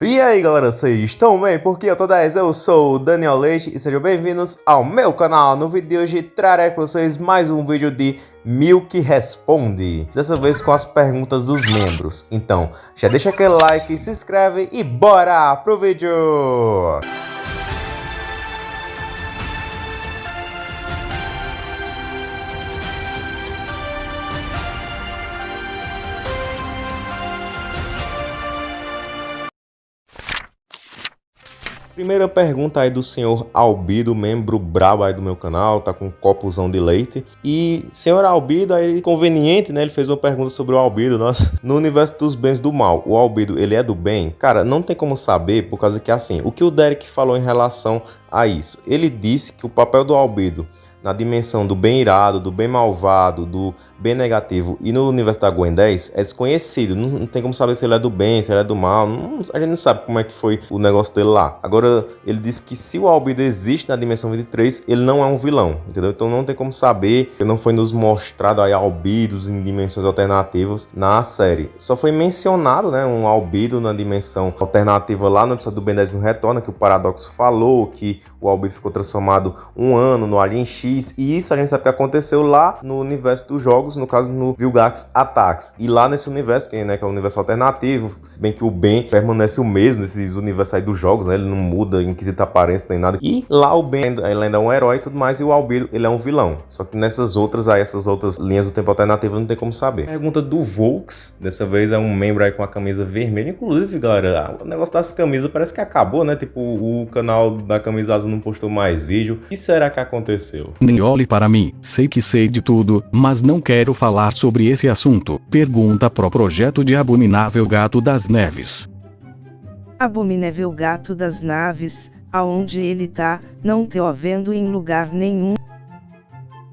E aí galera, vocês estão bem? Porque eu tô 10, eu sou o Daniel Leite e sejam bem-vindos ao meu canal. No vídeo de hoje trarei para vocês mais um vídeo de Milk Responde. Dessa vez com as perguntas dos membros. Então, já deixa aquele like, se inscreve e bora pro vídeo! Primeira pergunta aí do senhor Albido, membro brabo aí do meu canal, tá com um copozão de leite. E senhor Albido, aí conveniente, né? Ele fez uma pergunta sobre o Albido, nossa. No universo dos bens do mal, o Albido, ele é do bem? Cara, não tem como saber, por causa que assim, o que o Derek falou em relação a isso? Ele disse que o papel do Albido na dimensão do bem irado, do bem malvado, do bem negativo e no universo da Gwen 10 é desconhecido. Não, não, tem como saber se ele é do bem, se ele é do mal. Não, a gente não sabe como é que foi o negócio dele lá. Agora, ele disse que se o Albedo existe na dimensão 23, ele não é um vilão, entendeu? Então não tem como saber. Ele não foi nos mostrado aí albidos em dimensões alternativas na série. Só foi mencionado, né, um albido na dimensão alternativa lá no episódio do Ben 10 mil retorna, que o Paradoxo falou que o albido ficou transformado um ano no Alien X. E isso a gente sabe que aconteceu lá no universo dos jogos jogos, no caso no Vilgax Attacks. E lá nesse universo, que, né, que é o universo alternativo, se bem que o Ben permanece o mesmo nesses universos aí dos jogos, né? Ele não muda em quesito aparência nem nada. E lá o Ben, ele ainda é um herói e tudo mais, e o Albedo, ele é um vilão. Só que nessas outras aí, essas outras linhas do tempo alternativo, não tem como saber. Pergunta do Volks, dessa vez é um membro aí com a camisa vermelha. Inclusive, galera, o negócio das camisas parece que acabou, né? Tipo, o canal da camisa azul não postou mais vídeo. O que será que aconteceu? Nem olhe para mim, sei que sei de tudo, mas não quero quero falar sobre esse assunto. Pergunta pro projeto de Abominável Gato das Neves. Abominável Gato das Naves, aonde ele tá, não te vendo em lugar nenhum.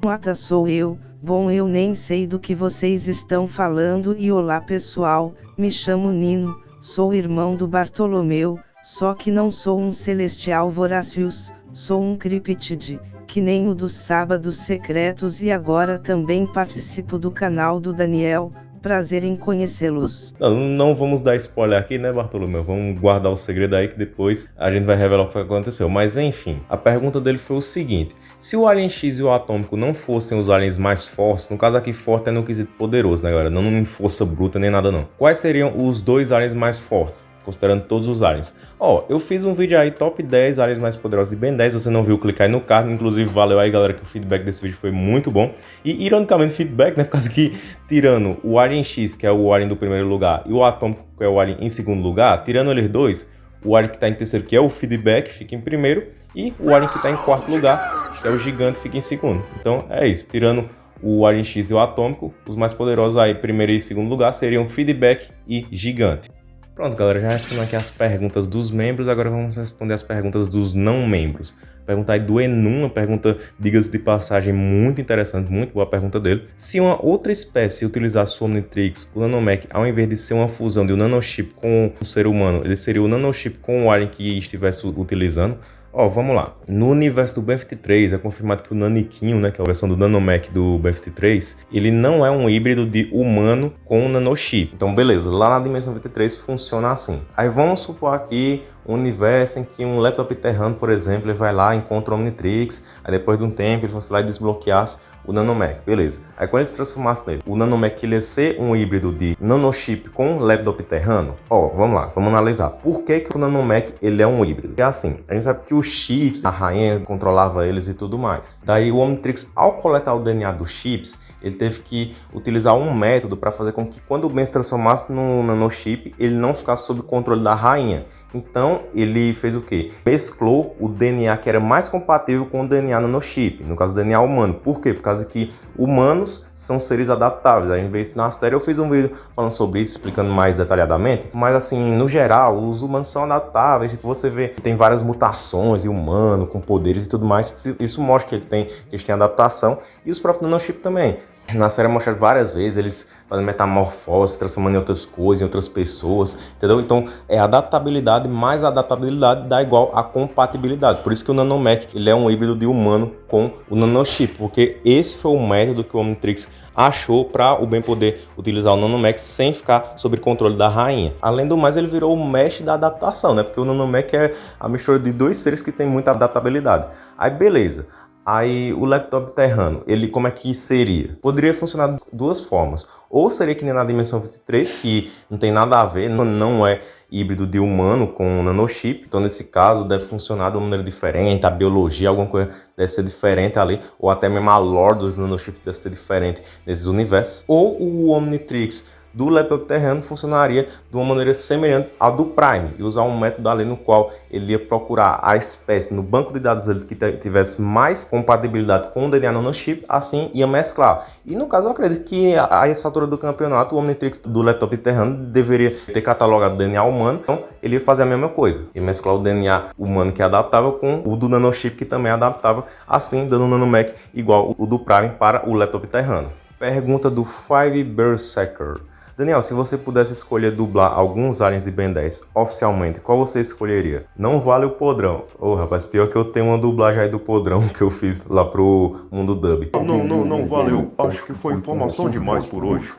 Ata sou eu, bom eu nem sei do que vocês estão falando e olá pessoal, me chamo Nino, sou irmão do Bartolomeu, só que não sou um celestial voracius, sou um criptide que nem o dos sábados secretos e agora também participo do canal do Daniel, prazer em conhecê-los. Não, não, vamos dar spoiler aqui, né, Bartolomeu? Vamos guardar o segredo aí que depois a gente vai revelar o que aconteceu. Mas enfim, a pergunta dele foi o seguinte: se o Alien X e o Atômico não fossem os aliens mais fortes, no caso aqui forte é no quesito poderoso, né, galera? Não em força bruta nem nada não. Quais seriam os dois aliens mais fortes? Considerando todos os aliens. Ó, eu fiz um vídeo aí, top 10 aliens mais poderosos de Ben 10, você não viu, clicar aí no card, inclusive valeu aí galera que o feedback desse vídeo foi muito bom. E ironicamente feedback, né, por causa que tirando o Alien X, que é o alien do primeiro lugar, e o Atômico, que é o alien em segundo lugar, tirando eles dois, o alien que está em terceiro, que é o feedback, fica em primeiro, e o alien que está em quarto lugar, que é o gigante, fica em segundo. Então é isso, tirando o Alien X e o Atômico, os mais poderosos aí, primeiro e segundo lugar, seriam Feedback e Gigante. Pronto, galera, já respondendo aqui as perguntas dos membros, agora vamos responder as perguntas dos não membros. Pergunta aí do Enum, uma pergunta, diga-se de passagem, muito interessante, muito boa a pergunta dele. Se uma outra espécie utilizasse o Omnitrix, o Nanomech, ao invés de ser uma fusão de um nanochip com um ser humano, ele seria o nanochip com o alien que estivesse utilizando? Ó, vamos lá. No universo do BFT3 é confirmado que o Naniquinho, né, que é a versão do Nanomech do BFT3, ele não é um híbrido de humano com nanochip. Então, beleza, lá na dimensão 23 funciona assim. Aí vamos supor aqui um universo em que um laptop terrano, por exemplo, ele vai lá, encontra o Omnitrix, aí depois de um tempo ele fosse lá e desbloqueasse o Nanomech, beleza. Aí quando ele se transformasse nele, o Nanomech ele ia ser um híbrido de nanochip com laptop terrano? Ó, vamos lá, vamos analisar. Por que, que o Nanomech ele é um híbrido? É assim, a gente sabe que os chips, a rainha controlava eles e tudo mais. Daí o Omnitrix, ao coletar o DNA dos chips, ele teve que utilizar um método para fazer com que quando o Ben se transformasse no nanochip, ele não ficasse sob controle da rainha. Então ele fez o que? Mesclou o DNA que era mais compatível com o DNA nanochip, no caso do DNA humano. Por quê? Por causa que humanos são seres adaptáveis. A gente vê isso na série, eu fiz um vídeo falando sobre isso, explicando mais detalhadamente. Mas assim, no geral, os humanos são adaptáveis. Tipo, você vê que tem várias mutações de humano, com poderes e tudo mais. Isso mostra que, ele tem, que eles têm adaptação. E os próprios nanochip também Na série é mostrado várias vezes eles fazendo metamorfose, transformando em outras coisas, em outras pessoas, entendeu? Então é adaptabilidade mais adaptabilidade dá igual a compatibilidade. Por isso que o Nanomech ele é um híbrido de humano com o Nanochip, porque esse foi o método que o Omnitrix achou para o bem poder utilizar o Nanomech sem ficar sob controle da rainha. Além do mais, ele virou o mestre da adaptação, né? Porque o Nanomech é a mistura de dois seres que tem muita adaptabilidade. Aí beleza. Aí o laptop terrano, ele como é que seria? Poderia funcionar de duas formas. Ou seria que nem na dimensão 23, que não tem nada a ver, não é híbrido de humano com nanochip. Então nesse caso deve funcionar de uma maneira diferente, a biologia, alguma coisa deve ser diferente ali, ou até mesmo a lore dos nanochips deve ser diferente nesses universos. Ou o Omnitrix do laptop terreno funcionaria de uma maneira semelhante à do Prime e usar um método ali no qual ele ia procurar a espécie no banco de dados dele que tivesse mais compatibilidade com o DNA nanochip, assim ia mesclar. E no caso eu acredito que a essa altura do campeonato o Omnitrix do laptop terreno deveria ter catalogado DNA humano, então ele ia fazer a mesma coisa, e mesclar o DNA humano que é adaptável com o do nanochip que também é adaptável, assim dando um nanomech igual o do Prime para o laptop terreno. Pergunta do Five Berserker. Daniel, se você pudesse escolher dublar alguns aliens de Ben 10 oficialmente, qual você escolheria? Não vale o podrão. Ô, oh, rapaz, pior que eu tenho uma dublagem aí do podrão que eu fiz lá pro Mundo Dub. Não, não, não valeu. Acho que foi informação demais por hoje.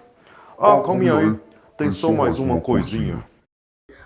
Ah, calma aí. Tem só mais uma coisinha.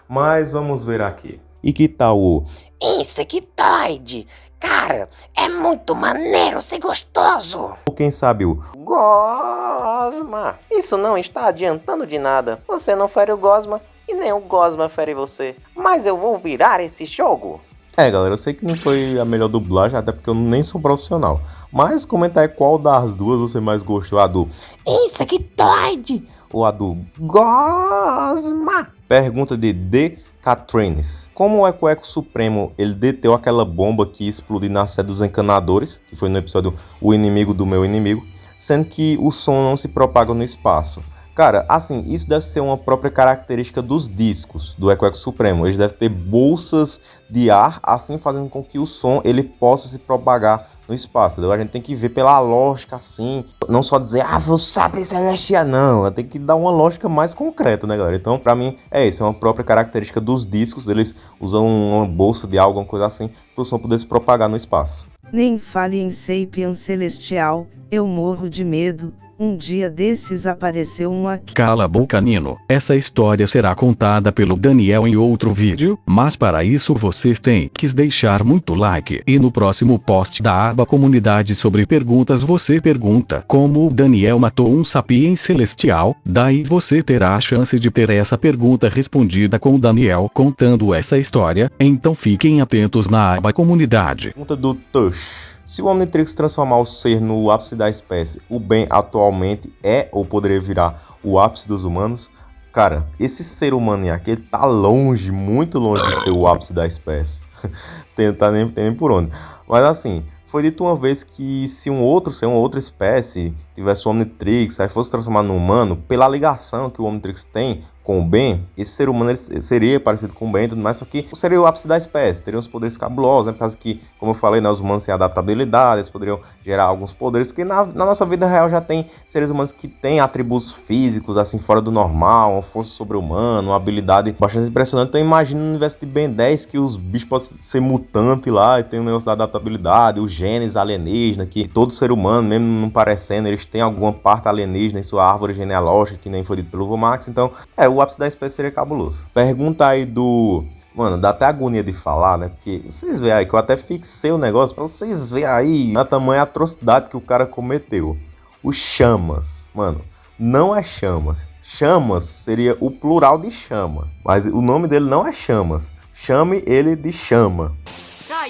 Mas vamos ver aqui. E que tal o Insectoide? Cara, é muito maneiro ser gostoso. Ou quem sabe o Gosma. Isso não está adiantando de nada. Você não fere o Gosma e nem o Gosma fere você. Mas eu vou virar esse jogo. É, galera, eu sei que não foi a melhor dublagem, até porque eu nem sou profissional. Mas comenta aí qual das duas você mais gostou, a do Insectoide ou a do Gosma. Pergunta de D. Catrines. Como o Eco Eco Supremo ele deteu aquela bomba que explodiu na sede dos encanadores, que foi no episódio O Inimigo do Meu Inimigo, sendo que o som não se propaga no espaço. Cara, assim, isso deve ser uma própria característica dos discos do Eco Eco Supremo. Eles devem ter bolsas de ar, assim fazendo com que o som ele possa se propagar no espaço, entendeu? A gente tem que ver pela lógica assim, não só dizer, ah, vou saber celestial, não. Tem que dar uma lógica mais concreta, né, galera? Então, pra mim, é isso, é uma própria característica dos discos, eles usam uma bolsa de algo, alguma coisa assim, para o som poder se propagar no espaço. Nem fale em Sapien Celestial, eu morro de medo, um dia desses apareceu um aqui. Cala a boca Nino, essa história será contada pelo Daniel em outro vídeo, mas para isso vocês têm que deixar muito like. E no próximo post da aba comunidade sobre perguntas você pergunta como o Daniel matou um sapiens celestial, daí você terá a chance de ter essa pergunta respondida com o Daniel contando essa história, então fiquem atentos na aba comunidade. Pergunta do Tush. Se o Omnitrix transformar o ser no ápice da espécie, o bem atualmente é ou poderia virar o ápice dos humanos? Cara, esse ser humano aqui tá longe, muito longe de ser o ápice da espécie. tem, tá nem, tem nem por onde. Mas assim, foi dito uma vez que se um outro ser, uma outra espécie, tivesse o Omnitrix, aí fosse transformado no humano, pela ligação que o Omnitrix tem com o Ben, esse ser humano seria parecido com o Ben e tudo mais, só que seria o ápice da espécie, teria uns poderes cabulosos, né? Por causa que, como eu falei, né, os humanos têm adaptabilidade, eles poderiam gerar alguns poderes, porque na, na, nossa vida real já tem seres humanos que têm atributos físicos, assim, fora do normal, uma força sobre-humana, uma habilidade bastante impressionante. Então imagina no universo de Ben 10 que os bichos podem ser mutantes lá e tem um negócio da adaptabilidade, os genes alienígenas, que todo ser humano, mesmo não parecendo, eles têm alguma parte alienígena em sua árvore genealógica, que nem foi dito pelo Vomax. Então, é, o ápice da espécie seria cabuloso. Pergunta aí do. Mano, dá até agonia de falar, né? Porque vocês veem aí que eu até fixei o negócio pra vocês verem aí a tamanha atrocidade que o cara cometeu. O Chamas. Mano, não é Chamas. Chamas seria o plural de chama. Mas o nome dele não é Chamas. Chame ele de Chama.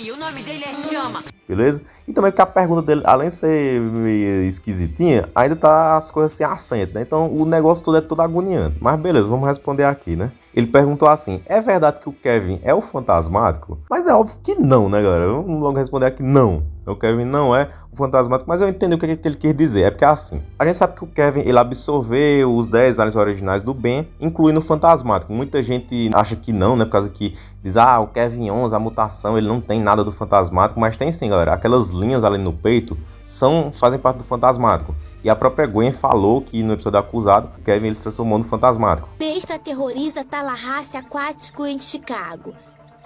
Aí, o nome dele é Chama. Beleza? E também porque a pergunta dele, além de ser meio esquisitinha, ainda tá as coisas assim assentam, né? Então o negócio todo é todo agoniante. Mas beleza, vamos responder aqui, né? Ele perguntou assim: é verdade que o Kevin é o fantasmático? Mas é óbvio que não, né, galera? Vamos logo responder aqui: não. O Kevin não é o fantasmático, mas eu entendi o que, que ele quer dizer. É porque é assim. A gente sabe que o Kevin ele absorveu os 10 aliens originais do Ben, incluindo o fantasmático. Muita gente acha que não, né? Por causa que diz, ah, o Kevin 11, a mutação, ele não tem nada do fantasmático, mas tem sim, galera. Aquelas linhas ali no peito são fazem parte do fantasmático. E a própria Gwen falou que no episódio Acusado, o Kevin ele se transformou no fantasmático. Besta aterroriza Tallahassee aquático em Chicago.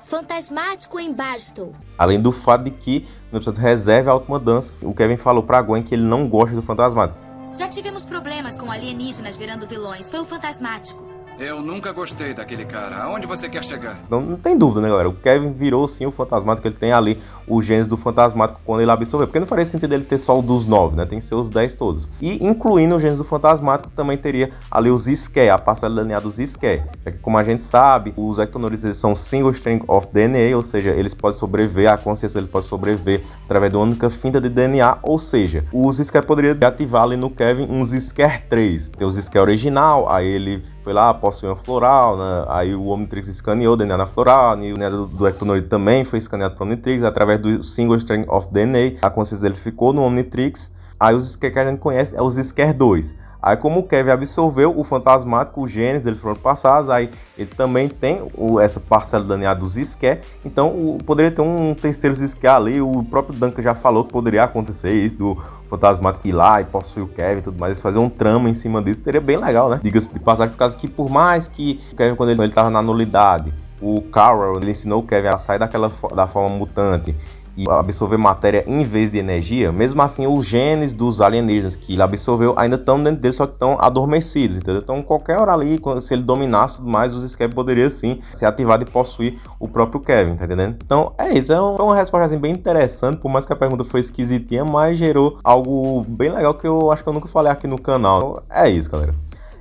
Fantasmático em Barstow. Além do fato de que no episódio Reserve a Última Dança, o Kevin falou pra Gwen que ele não gosta do fantasmático. Já tivemos problemas com alienígenas virando vilões. Foi o fantasmático. Eu nunca gostei daquele cara. Aonde você quer chegar? Então não tem dúvida, né, galera? O Kevin virou sim o fantasmático. Ele tem ali o genes do fantasmático quando ele absorveu. Porque não faria sentido ele ter só o dos nove, né? Tem que ser os dez todos. E incluindo o genes do fantasmático, também teria ali os Scare, a parcela linear dos Scare. Já que, como a gente sabe, os ectonores eles são single string of DNA, ou seja, eles podem sobreviver, a consciência ele pode sobreviver através de uma única finta de DNA, ou seja, os Scare poderiam ativar ali no Kevin uns Scare 3. Tem os Scare original, aí ele foi lá, possuiu uma floral, né? aí o Omnitrix escaneou o DNA na floral, e o DNA do, do Ectonoid também foi escaneado para o Omnitrix, através do Single String of DNA, a consciência dele ficou no Omnitrix, aí os Scare que a gente conhece é os Scare 2. Aí como o Kevin absorveu o fantasmático, os genes dele foram passados, aí ele também tem o, essa parcela DNA dos Scare, então o, poderia ter um terceiro Scare ali, o próprio Duncan já falou que poderia acontecer isso, do fantasmático ir lá e possuir o Kevin e tudo mais, eles fazer um trama em cima disso, seria bem legal, né? Diga-se de passagem, por causa que por mais que o Kevin, quando ele, ele tava na nulidade, o Carol, ele ensinou o Kevin a sair daquela da forma mutante e absorver matéria em vez de energia, mesmo assim os genes dos alienígenas que ele absorveu ainda estão dentro dele, só que estão adormecidos, entendeu? Então qualquer hora ali, se ele dominasse tudo mais, os Skep poderia sim ser ativado e possuir o próprio Kevin, tá entendendo? Então é isso, é uma resposta assim, bem interessante, por mais que a pergunta foi esquisitinha, mas gerou algo bem legal que eu acho que eu nunca falei aqui no canal. Então, é isso, galera.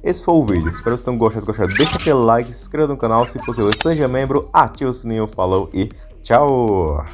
Esse foi o vídeo, espero que vocês tenham gostado, gostado. Deixa aquele like, se inscreva no canal se possível, seja membro, ative o sininho, falou e tchau!